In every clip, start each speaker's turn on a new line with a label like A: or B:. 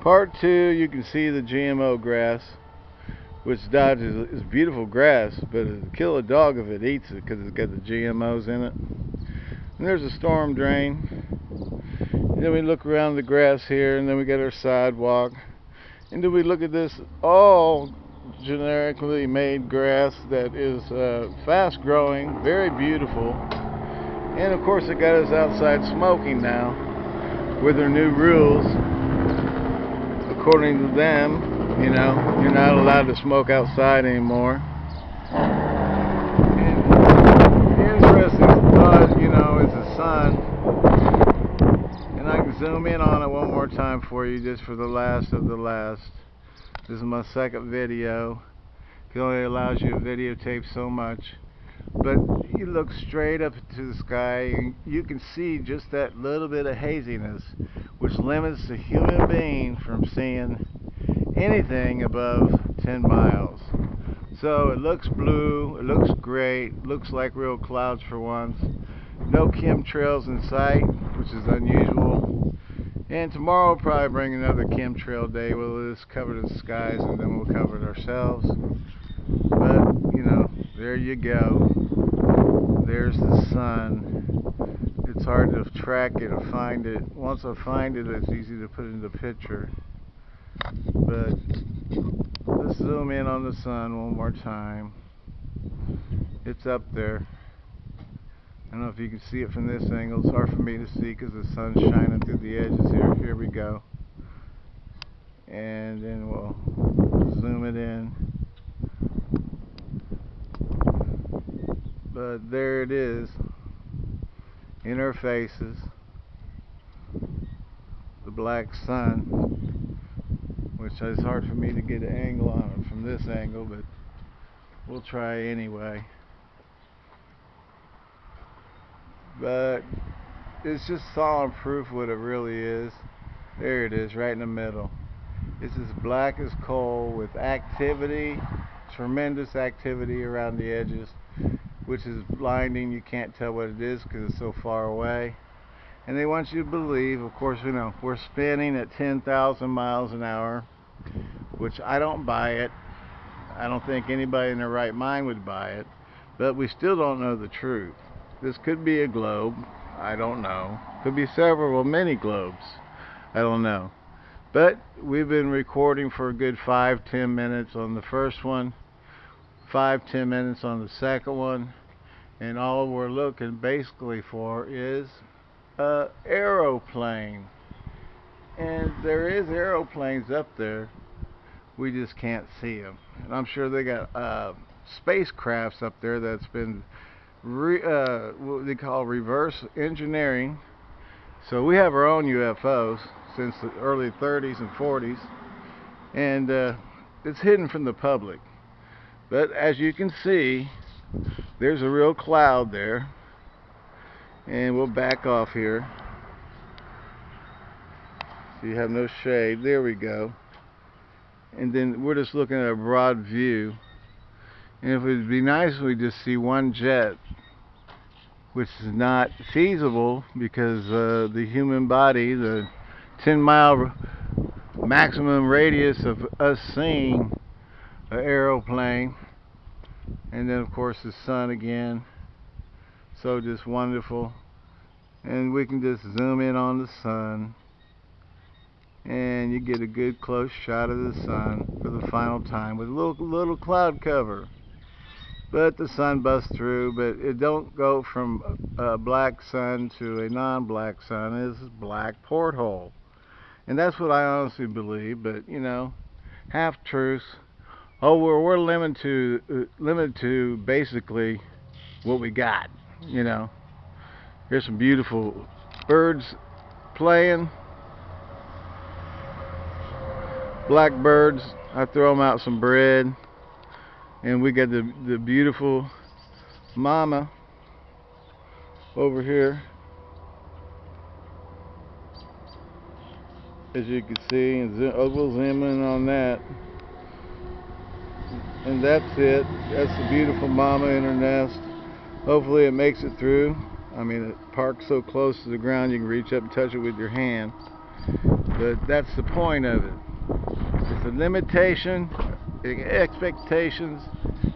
A: Part two, you can see the GMO grass, which Dodge is, is beautiful grass, but it'll kill a dog if it eats it because it's got the GMOs in it. And there's a storm drain. And then we look around the grass here, and then we got our sidewalk. And then we look at this all generically made grass that is uh, fast growing, very beautiful. And of course, it got us outside smoking now with their new rules according to them, you know, you're not allowed to smoke outside anymore. And the interesting thought, you know, is the sun. And I can zoom in on it one more time for you, just for the last of the last. This is my second video. It only allows you to videotape so much. But you look straight up to the sky and you can see just that little bit of haziness which limits the human being from seeing anything above 10 miles. So it looks blue, it looks great, looks like real clouds for once. No chemtrails in sight, which is unusual. And tomorrow we'll probably bring another chemtrail day. We'll just cover the skies and then we'll cover it ourselves. But, you know, there you go. There's the sun it's hard to track it or find it. Once I find it, it's easy to put in the picture. But let's zoom in on the sun one more time. It's up there. I don't know if you can see it from this angle. It's hard for me to see because the sun's shining through the edges here. Here we go. And then we'll zoom it in. But there it is. In our faces the black sun which is hard for me to get an angle on it from this angle but we'll try anyway. But it's just solid proof what it really is. There it is right in the middle. It's as black as coal with activity tremendous activity around the edges which is blinding. You can't tell what it is because it's so far away. And they want you to believe, of course, you know, we're spinning at 10,000 miles an hour, which I don't buy it. I don't think anybody in their right mind would buy it. But we still don't know the truth. This could be a globe. I don't know. Could be several, many globes. I don't know. But we've been recording for a good five, ten minutes on the first one, five, ten minutes on the second one, and all we're looking basically for is a aeroplane. And there is aeroplanes up there. We just can't see them and I'm sure they got uh, spacecrafts up there that's been re uh, what they call reverse engineering. So we have our own UFOs since the early 30s and 40s and uh, it's hidden from the public but as you can see there's a real cloud there. And we'll back off here. So you have no shade. There we go. And then we're just looking at a broad view. And if it would be nice we just see one jet which is not feasible because uh, the human body the 10 mile maximum radius of us seeing an aeroplane and then of course the sun again. So just wonderful. And we can just zoom in on the sun and you get a good close shot of the sun for the final time with a little little cloud cover. But the sun busts through but it don't go from a black sun to a non-black sun. It's a black porthole. And that's what I honestly believe but you know half truths oh we're, we're limited to uh, limited to basically what we got you know. Here's some beautiful birds playing. Blackbirds I throw them out some bread. And we got the the beautiful mama over here. As you can see and we'll zoom in on that and that's it that's the beautiful mama in her nest hopefully it makes it through I mean it parks so close to the ground you can reach up and touch it with your hand But that's the point of it. It's a limitation, expectations,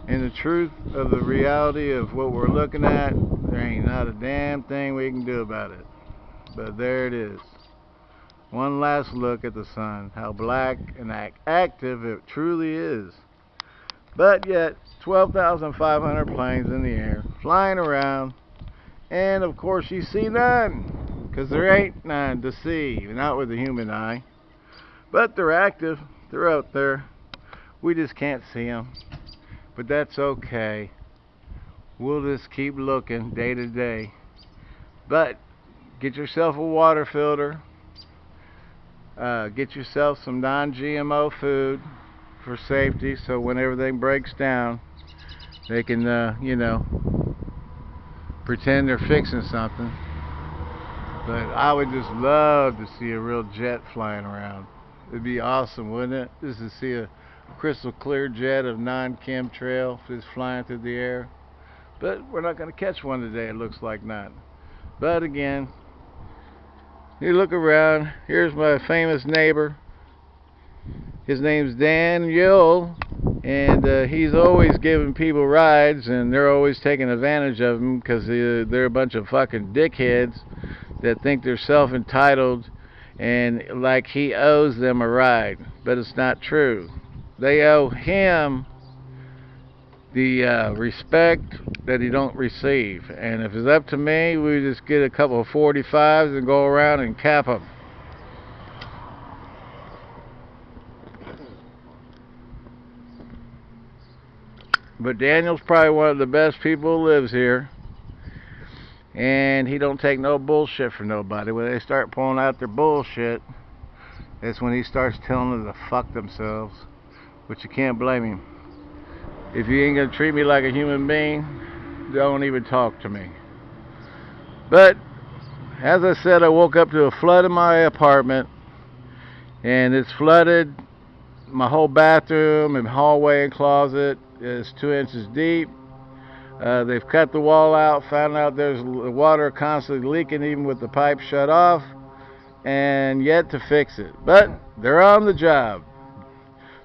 A: and the truth of the reality of what we're looking at. There ain't not a damn thing we can do about it. But there it is. One last look at the sun, how black and active it truly is. But yet, 12,500 planes in the air, flying around, and of course you see none, because there ain't none to see, not with the human eye. But they're active, they're out there. We just can't see them. But that's okay. We'll just keep looking day to day. But get yourself a water filter. Uh, get yourself some non-GMO food for safety so when everything breaks down they can uh, you know pretend they're fixing something. But I would just love to see a real jet flying around. It'd be awesome wouldn't it? Just to see a crystal clear jet of non-chemtrail just flying through the air. But we're not going to catch one today it looks like not. But again you look around here's my famous neighbor his name's Daniel and uh, he's always giving people rides and they're always taking advantage of him because they're a bunch of fucking dickheads that think they're self-entitled and like he owes them a ride but it's not true. They owe him the uh, respect that he don't receive and if it's up to me we just get a couple of 45s and go around and cap them But Daniel's probably one of the best people who lives here. And he don't take no bullshit from nobody. When they start pulling out their bullshit, that's when he starts telling them to fuck themselves. But you can't blame him. If you ain't gonna treat me like a human being, don't even talk to me. But, as I said, I woke up to a flood in my apartment. And it's flooded my whole bathroom and hallway and closet is two inches deep. Uh, they've cut the wall out, found out there's water constantly leaking even with the pipe shut off, and yet to fix it. But they're on the job.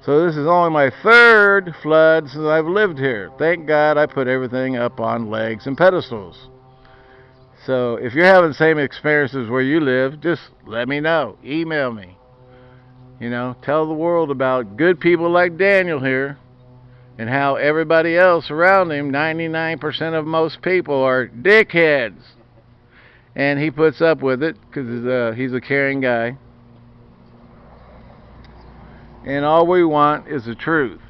A: So this is only my third flood since I've lived here. Thank God I put everything up on legs and pedestals. So if you're having the same experiences where you live, just let me know. Email me. You know, tell the world about good people like Daniel here and how everybody else around him, 99% of most people, are dickheads. And he puts up with it because uh, he's a caring guy. And all we want is the truth.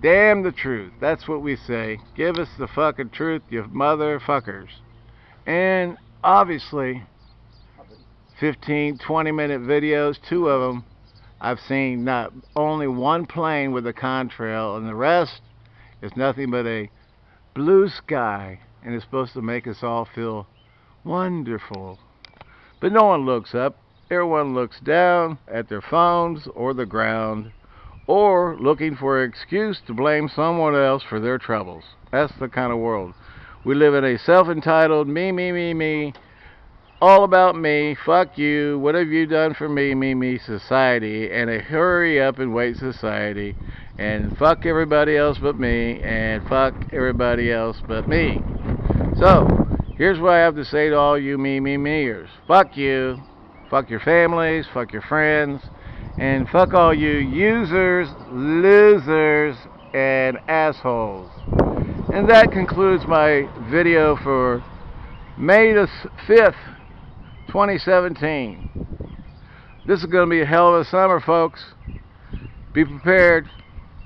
A: Damn the truth. That's what we say. Give us the fucking truth, you motherfuckers. And obviously, 15, 20 minute videos, two of them I've seen not only one plane with a contrail and the rest is nothing but a blue sky and it's supposed to make us all feel wonderful. But no one looks up. Everyone looks down at their phones or the ground or looking for an excuse to blame someone else for their troubles. That's the kind of world. We live in a self-entitled me, me, me, me all about me, fuck you, what have you done for me, me, me society, and a hurry up and wait society, and fuck everybody else but me, and fuck everybody else but me. So, here's what I have to say to all you me, me, meers. Fuck you, fuck your families, fuck your friends, and fuck all you users, losers, and assholes. And that concludes my video for May the 5th, 2017. This is going to be a hell of a summer, folks. Be prepared.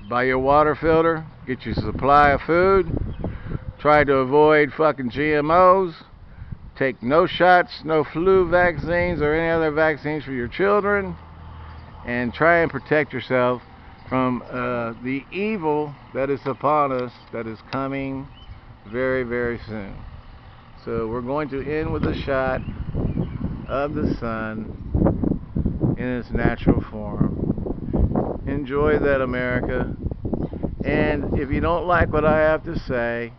A: Buy your water filter. Get your supply of food. Try to avoid fucking GMOs. Take no shots, no flu vaccines or any other vaccines for your children. And try and protect yourself from uh, the evil that is upon us that is coming very, very soon. So we're going to end with a shot of the sun in its natural form. Enjoy that, America. And if you don't like what I have to say,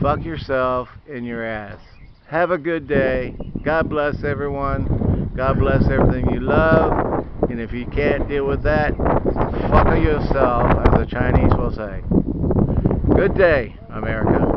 A: fuck yourself in your ass. Have a good day. God bless everyone. God bless everything you love. And if you can't deal with that, fuck yourself, as the Chinese will say. Good day, America.